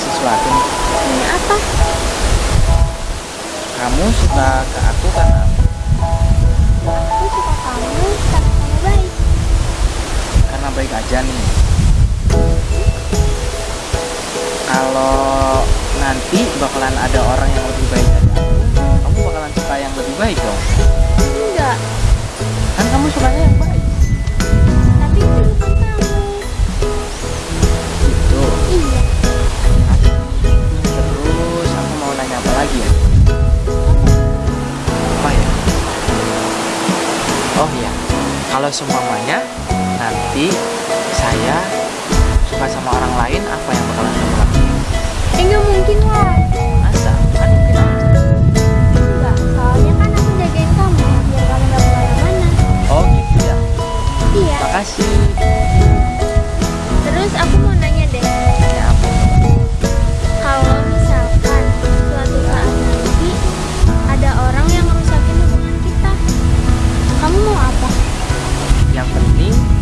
sesuatu ini apa? Kamu suka ke aku karena Aku suka kamu karena kamu baik. karena baik aja nih. Kalau nanti bakalan ada orang yang lebih baik Oh iya, kalau semuanya nanti saya suka sama orang lain, apa yang bakalan kamu lakuin? eh mungkin lah.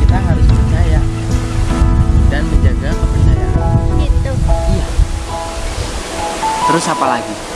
Kita harus percaya dan menjaga kepercayaan. Gitu. Iya. Terus apa lagi?